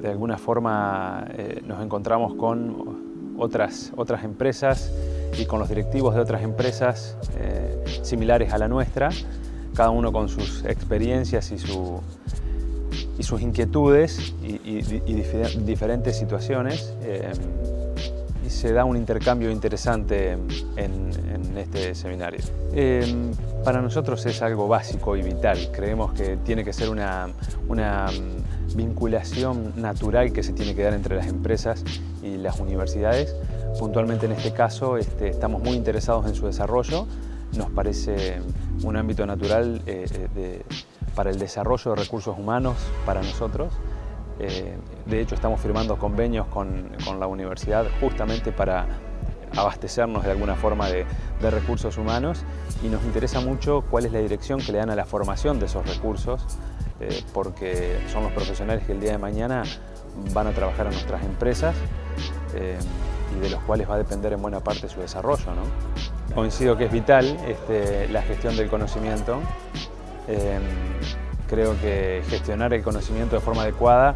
de alguna forma eh, nos encontramos con otras, otras empresas y con los directivos de otras empresas eh, similares a la nuestra, cada uno con sus experiencias y, su, y sus inquietudes y, diferentes situaciones. Eh, y se da un intercambio interesante en, este seminario. para nosotros es algo básico y vital. Creemos que tiene que ser una, una vinculación natural que se tiene que dar entre las empresas y las universidades. Puntualmente en este caso este, estamos muy interesados en su desarrollo. Nos parece un ámbito natural eh, eh, para el desarrollo de recursos humanos para nosotros. Eh, de hecho, estamos firmando convenios con, la universidad justamente para abastecernos de alguna forma de, de, recursos humanos y nos interesa mucho cuál es la dirección que le dan a la formación de esos recursos eh, porque son los profesionales que el día de mañana van a trabajar en nuestras empresas eh, y de los cuales va a depender en buena parte su desarrollo. Coincido que es vital este, la gestión del conocimiento. Eh, creo que gestionar el conocimiento de forma adecuada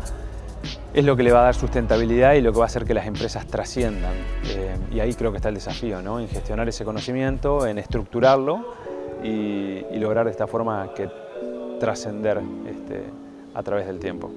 es lo que le va a dar sustentabilidad y lo que va a hacer que las empresas trasciendan. y ahí creo que está el desafío, ¿no? en gestionar ese conocimiento, en estructurarlo y, y lograr de esta forma que trascender este, a través del tiempo.